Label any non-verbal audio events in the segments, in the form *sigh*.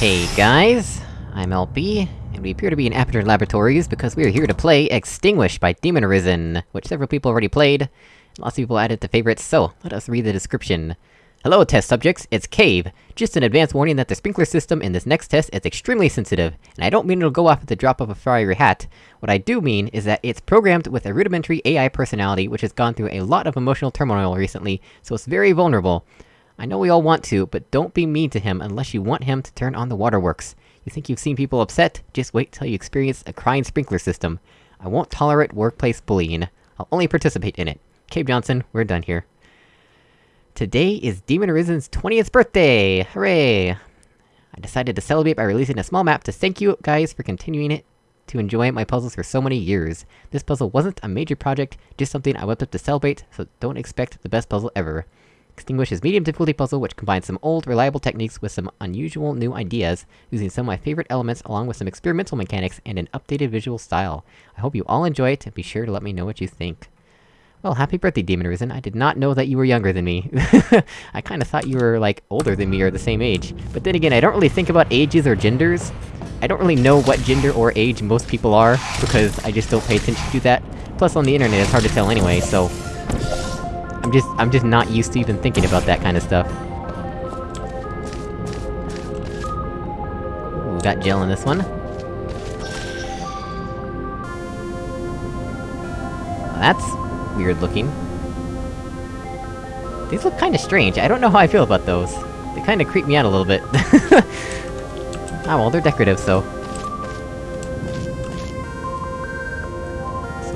Hey guys, I'm LP, and we appear to be in Aperture Laboratories because we are here to play Extinguish by Demon Arisen, which several people already played, and lots of people added to favorites, so let us read the description. Hello test subjects, it's Cave. Just an advance warning that the sprinkler system in this next test is extremely sensitive, and I don't mean it'll go off at the drop of a fiery hat. What I do mean is that it's programmed with a rudimentary AI personality which has gone through a lot of emotional turmoil recently, so it's very vulnerable. I know we all want to, but don't be mean to him unless you want him to turn on the waterworks. You think you've seen people upset? Just wait till you experience a crying sprinkler system. I won't tolerate workplace bullying. I'll only participate in it. Cave Johnson, we're done here. Today is Demon Arisen's 20th birthday! Hooray! I decided to celebrate by releasing a small map to thank you guys for continuing it to enjoy my puzzles for so many years. This puzzle wasn't a major project, just something I whipped up to celebrate, so don't expect the best puzzle ever. Extinguish is medium difficulty puzzle which combines some old, reliable techniques with some unusual new ideas, using some of my favorite elements along with some experimental mechanics and an updated visual style. I hope you all enjoy it, and be sure to let me know what you think. Well, happy birthday, Demon Arisen. I did not know that you were younger than me. *laughs* I kinda thought you were, like, older than me or the same age. But then again, I don't really think about ages or genders. I don't really know what gender or age most people are, because I just don't pay attention to that. Plus, on the internet, it's hard to tell anyway, so... I'm just- I'm just not used to even thinking about that kind of stuff. Ooh, got gel in this one. Well, that's weird looking. These look kinda strange, I don't know how I feel about those. They kinda creep me out a little bit. *laughs* ah well, they're decorative, so...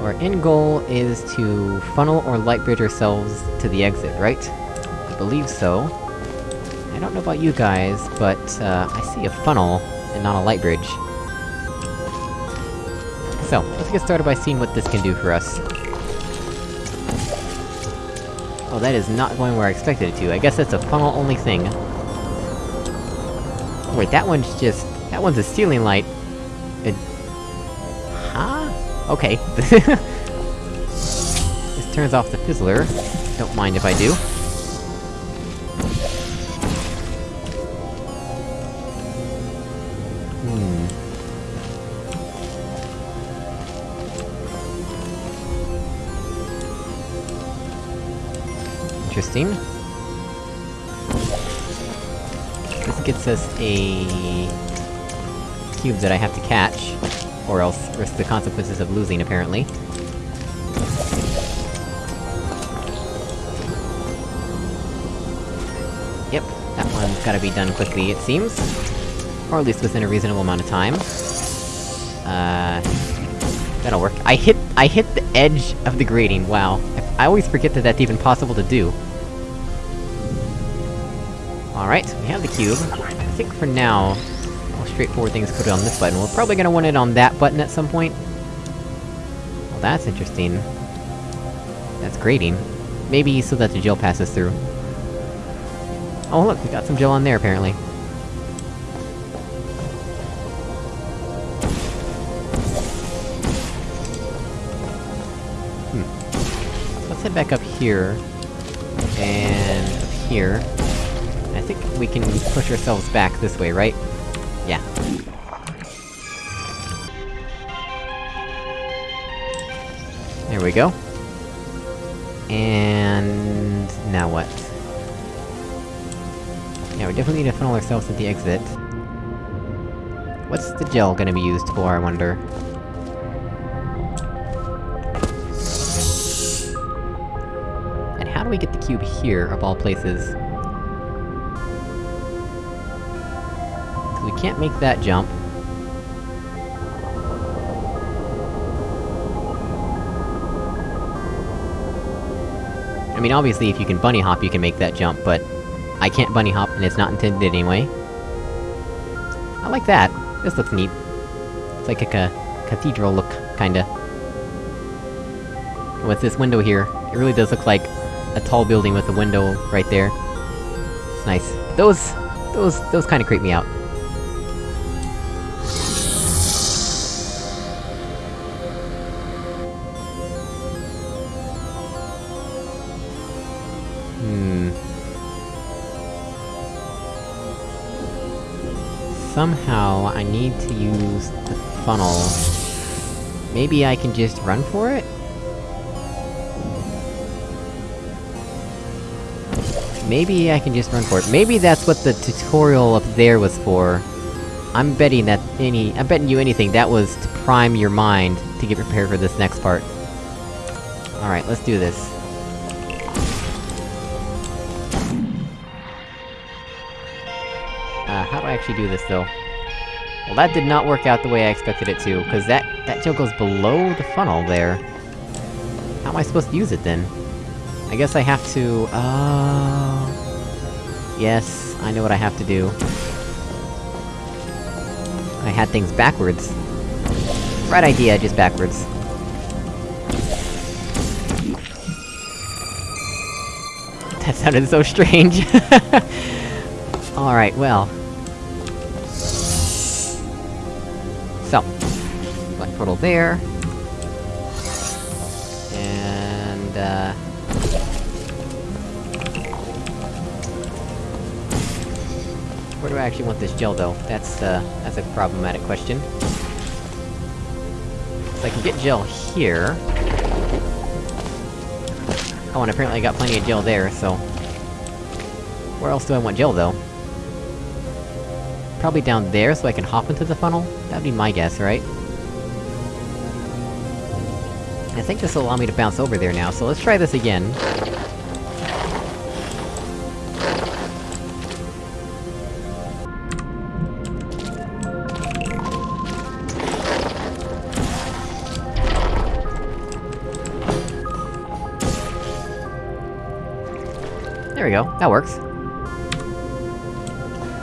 our end goal is to funnel or light bridge ourselves to the exit, right? I believe so. I don't know about you guys, but, uh, I see a funnel, and not a light bridge. So, let's get started by seeing what this can do for us. Oh, that is not going where I expected it to. I guess that's a funnel-only thing. Oh, wait, that one's just... That one's a ceiling light. Okay. *laughs* this turns off the fizzler. Don't mind if I do. Hmm... Interesting. This gets us a... cube that I have to catch, or else risk the consequences of losing, apparently. Yep, that one's gotta be done quickly, it seems. Or at least within a reasonable amount of time. Uh... That'll work. I hit- I hit the edge of the grating, wow. I, I always forget that that's even possible to do. Alright, we have the cube. I think for now, straightforward thing is put it on this button. We're probably gonna want it on that button at some point. Well, that's interesting. That's grating. Maybe so that the gel passes through. Oh look, we got some gel on there, apparently. Hmm. Let's head back up here... and... up here... I think we can push ourselves back this way, right? Yeah. There we go. And... now what? Yeah, we definitely need to funnel ourselves at the exit. What's the gel gonna be used for, I wonder? And how do we get the cube here, of all places? Can't make that jump. I mean, obviously, if you can bunny hop, you can make that jump, but... I can't bunny hop, and it's not intended anyway. I like that. This looks neat. It's like a ca cathedral look, kinda. With this window here, it really does look like a tall building with a window right there. It's nice. Those... those... those kinda creep me out. Hmm. somehow I need to use the funnel. Maybe I can just run for it? Maybe I can just run for it. Maybe that's what the tutorial up there was for. I'm betting that any- I'm betting you anything, that was to prime your mind to get prepared for this next part. Alright, let's do this. Uh, how do I actually do this, though? Well, that did not work out the way I expected it to, cause that- that gel goes below the funnel there. How am I supposed to use it, then? I guess I have to... Oh... Yes, I know what I have to do. I had things backwards. Right idea, just backwards. *laughs* That sounded so strange. *laughs* Alright, well... Portal there... And, uh... Where do I actually want this gel, though? That's, uh, that's a problematic question. So I can get gel here... Oh, and apparently I got plenty of gel there, so... Where else do I want gel, though? Probably down there, so I can hop into the funnel? That'd be my guess, right? I think this will allow me to bounce over there now, so let's try this again. There we go, that works.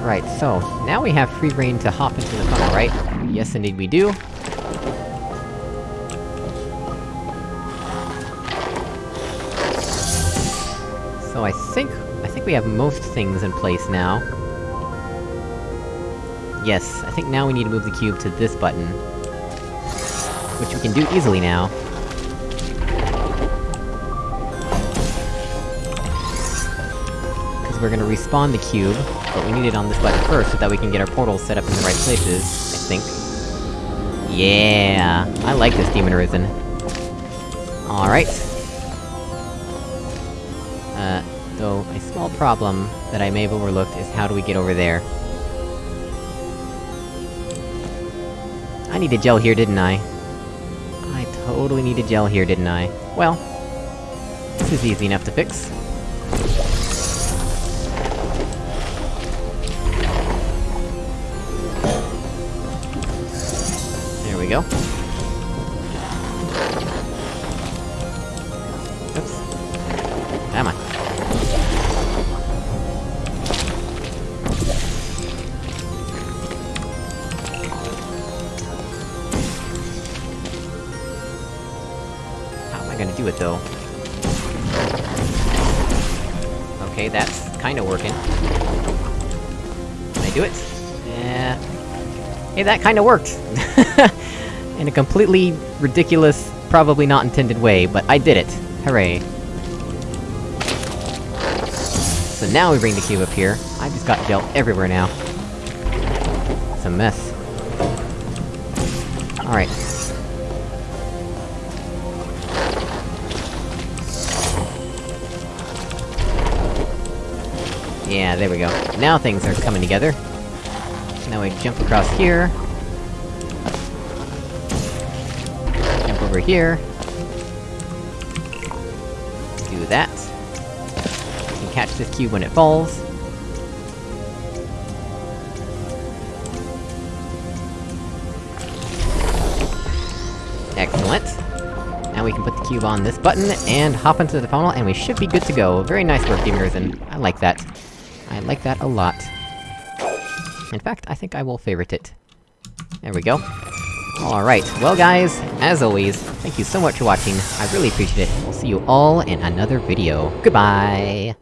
Right, so, now we have free reign to hop into the funnel, right? Yes, indeed we do. So I think... I think we have most things in place now. Yes, I think now we need to move the cube to this button. Which we can do easily now. Because we're gonna respawn the cube, but we need it on this button first so that we can get our portals set up in the right places, I think. Yeah! I like this Demon Arisen. Alright. Uh, though, a small problem that I may have overlooked is how do we get over there? I needed gel here, didn't I? I totally needed gel here, didn't I? Well... This is easy enough to fix. There we go. Do it, though? Okay, that's kinda working. Can I do it? Yeah... Hey, that kinda worked! *laughs* In a completely ridiculous, probably not intended way, but I did it! Hooray. So now we bring the cube up here. I just got gel everywhere now. It's a mess. Alright. Yeah, there we go. Now things are coming together. Now we jump across here. Jump over here. Do that. We can catch this cube when it falls. Excellent. Now we can put the cube on this button, and hop into the funnel, and we should be good to go. Very nice work, Risen. I like that. I like that a lot. In fact, I think I will favorite it. There we go. Alright, well guys, as always, thank you so much for watching, I really appreciate it. We'll see you all in another video. Goodbye!